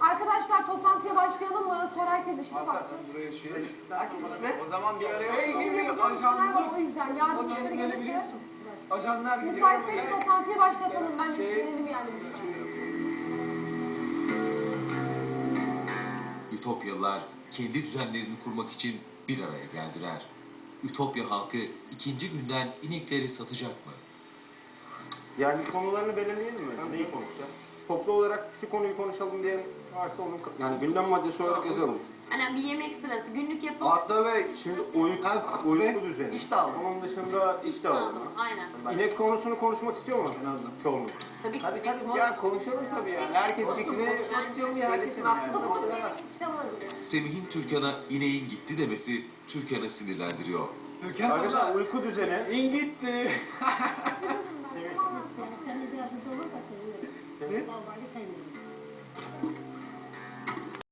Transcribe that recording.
Arkadaşlar toplantıya başlayalım mı? Sonra herkes işine baksın. Buraya şey. İşte. O zaman bir araya Bugün gibi yapacağımız şeyler var o yüzden. Yarın müşteri gelirse gelebiliyorsun. Ajanlar gidiyor. müsaitseniz toplantıyı başlatalım. Ben Şey- sinirlenim yani. Ütopyalılar kendi düzenlerini kurmak için bir araya geldiler. Ütopya halkı ikinci günden inekleri satacak mı? Yani konularını belirleyelim mi? Olarak şu konuyu konuşalım diye varsa onu yani gündem maddesi olarak yazalım. Hani bir yemek sırası günlük yapıp Hatta Bey. Şimdi uyku, uyku düzeni. İş dağılımı. Onun dışında iş dağılımı. Aynen. İnek konusunu konuşmak istiyor mu çoğunluk? Tabii. Tabii tabii. Ya konuşalım tabii yani. Herkes fikrini Konuşmak istiyorum ya. Herkesin aklında var. Semih'in Türkan'a ineğin gitti demesi Türkan'ı sinirlendiriyor. Türkan Arkadaşlar uyku düzeni. in gitti.